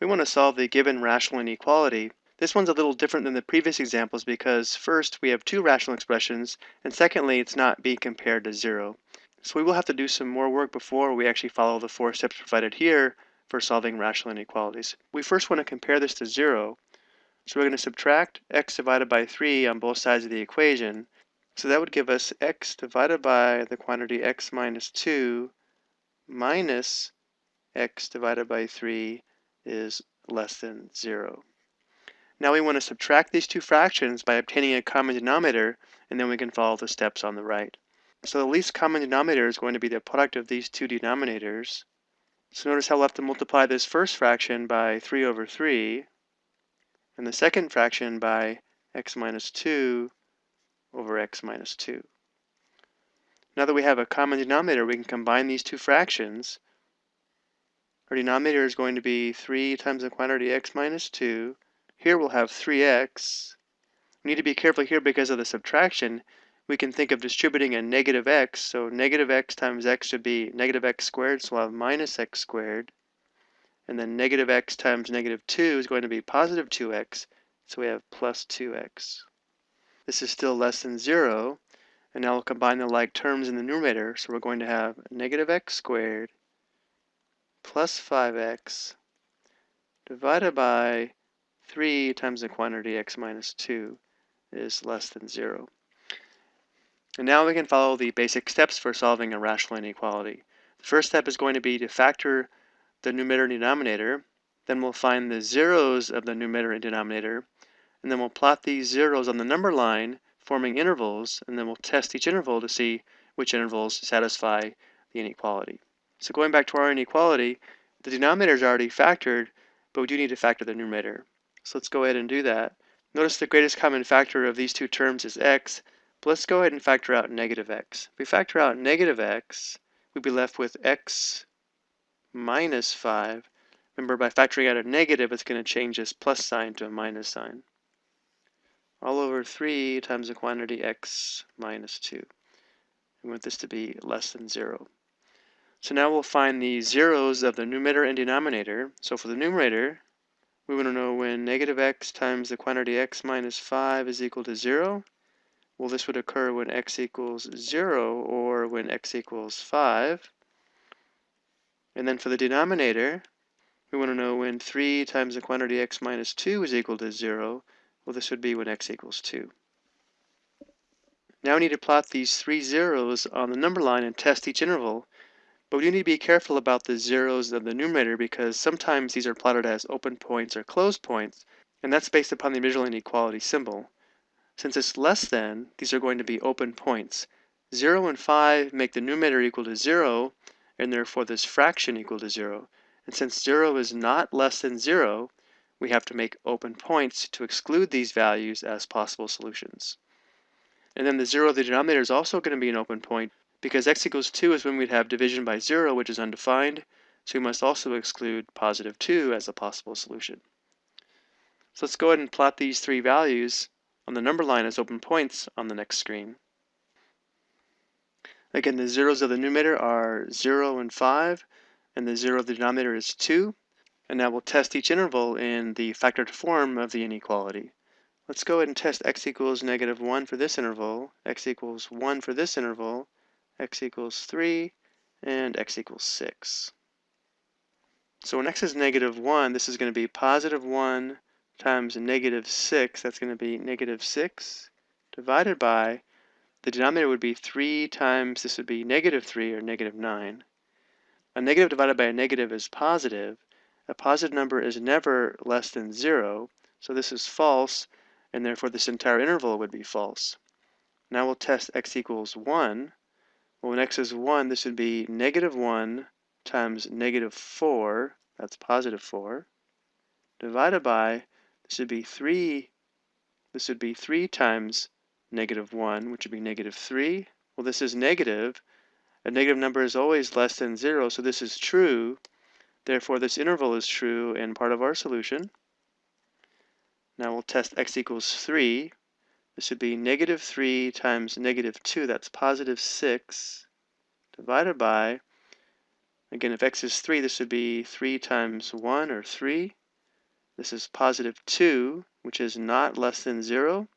We want to solve the given rational inequality. This one's a little different than the previous examples because first we have two rational expressions and secondly it's not being compared to zero. So we will have to do some more work before we actually follow the four steps provided here for solving rational inequalities. We first want to compare this to zero. So we're going to subtract x divided by 3 on both sides of the equation. So that would give us x divided by the quantity x minus 2 minus x divided by 3 is less than 0. Now we want to subtract these two fractions by obtaining a common denominator, and then we can follow the steps on the right. So the least common denominator is going to be the product of these two denominators. So notice how we'll have to multiply this first fraction by 3 over 3, and the second fraction by x minus 2 over x minus 2. Now that we have a common denominator, we can combine these two fractions. Our denominator is going to be 3 times the quantity x minus 2 here we'll have 3x. We need to be careful here because of the subtraction. We can think of distributing a negative x, so negative x times x should be negative x squared, so we'll have minus x squared. And then negative x times negative 2 is going to be positive 2x, so we have plus 2x. This is still less than 0, and now we'll combine the like terms in the numerator, so we're going to have negative x squared plus 5x divided by 3 times the quantity x minus 2 is less than 0. And now we can follow the basic steps for solving a rational inequality. The first step is going to be to factor the numerator and denominator. Then we'll find the zeros of the numerator and denominator. And then we'll plot these zeros on the number line, forming intervals. And then we'll test each interval to see which intervals satisfy the inequality. So going back to our inequality, the denominator is already factored, but we do need to factor the numerator. So let's go ahead and do that. Notice the greatest common factor of these two terms is x, but let's go ahead and factor out negative x. If we factor out negative x, we'd be left with x minus 5. Remember, by factoring out a negative, it's going to change this plus sign to a minus sign. All over 3 times the quantity x minus 2. We want this to be less than 0. So now we'll find the zeros of the numerator and denominator. So for the numerator, we want to know when negative x times the quantity x minus 5 is equal to 0. Well, this would occur when x equals 0 or when x equals 5. And then for the denominator, we want to know when 3 times the quantity x minus 2 is equal to 0. Well, this would be when x equals 2. Now we need to plot these three zeros on the number line and test each interval. But we need to be careful about the zeros of the numerator because sometimes these are plotted as open points or closed points, and that's based upon the original inequality symbol. Since it's less than, these are going to be open points. 0 and 5 make the numerator equal to 0, and therefore this fraction equal to 0. And since 0 is not less than 0, we have to make open points to exclude these values as possible solutions. And then the 0 of the denominator is also going to be an open point because x equals 2 is when we'd have division by 0, which is undefined, so we must also exclude positive 2 as a possible solution. So let's go ahead and plot these three values on the number line as open points on the next screen. Again, the zeros of the numerator are 0 and 5, and the 0 of the denominator is 2. And now we'll test each interval in the factored form of the inequality. Let's go ahead and test x equals negative 1 for this interval, x equals 1 for this interval, x equals 3, and x equals 6. So when x is negative 1, this is going to be positive 1 times negative 6. That's going to be negative 6 divided by, the denominator would be 3 times, this would be negative 3 or negative 9. A negative divided by a negative is positive. A positive number is never less than 0, so this is false, and therefore this entire interval would be false. Now we'll test x equals 1. Well, when x is 1, this would be negative 1 times negative 4, that's positive 4, divided by, this would be 3, this would be 3 times negative 1, which would be negative 3. Well, this is negative. A negative number is always less than 0, so this is true. Therefore, this interval is true and part of our solution. Now we'll test x equals 3. This would be negative 3 times negative 2, that's positive 6, divided by, again, if x is 3, this would be 3 times 1, or 3. This is positive 2, which is not less than 0.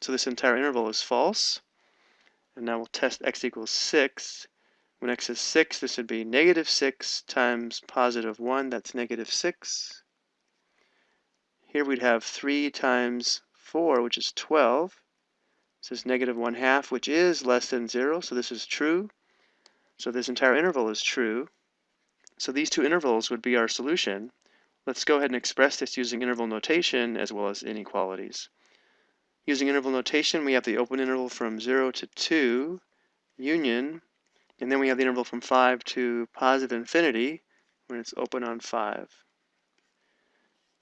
So this entire interval is false. And now we'll test x equals 6. When x is 6, this would be negative 6 times positive 1, that's negative 6. Here we'd have 3 times 4, which is 12. This is negative 1 half, which is less than 0, so this is true. So this entire interval is true. So these two intervals would be our solution. Let's go ahead and express this using interval notation as well as inequalities. Using interval notation, we have the open interval from 0 to 2, union, and then we have the interval from 5 to positive infinity when it's open on 5.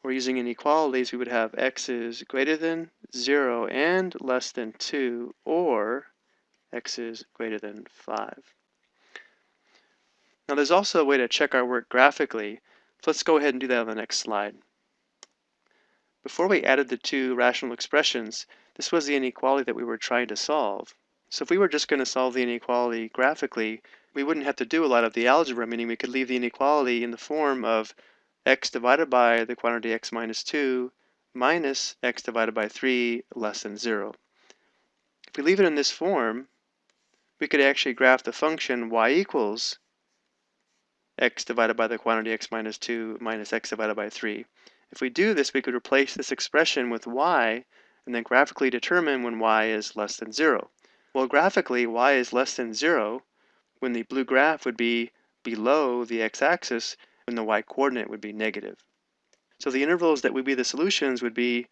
We're using inequalities, we would have x is greater than 0 and less than 2, or x is greater than 5. Now there's also a way to check our work graphically. So let's go ahead and do that on the next slide. Before we added the two rational expressions, this was the inequality that we were trying to solve. So if we were just going to solve the inequality graphically, we wouldn't have to do a lot of the algebra, meaning we could leave the inequality in the form of x divided by the quantity x minus 2 minus x divided by 3 less than 0. If we leave it in this form, we could actually graph the function y equals x divided by the quantity x minus 2 minus x divided by 3. If we do this, we could replace this expression with y and then graphically determine when y is less than 0. Well, graphically, y is less than 0 when the blue graph would be below the x-axis when the y-coordinate would be negative. So the intervals that would be the solutions would be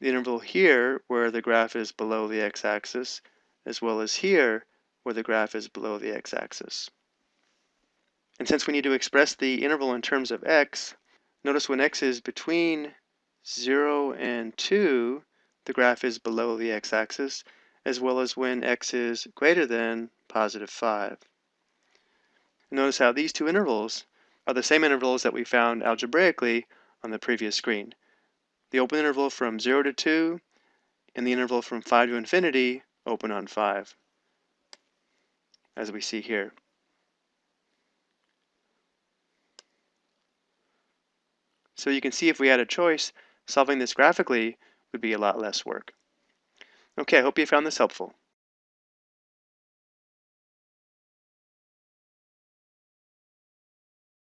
the interval here where the graph is below the x-axis as well as here where the graph is below the x-axis. And since we need to express the interval in terms of x, Notice when x is between 0 and 2, the graph is below the x-axis, as well as when x is greater than positive 5. Notice how these two intervals are the same intervals that we found algebraically on the previous screen. The open interval from 0 to 2 and the interval from 5 to infinity open on 5, as we see here. So you can see if we had a choice, solving this graphically would be a lot less work. Okay, I hope you found this helpful.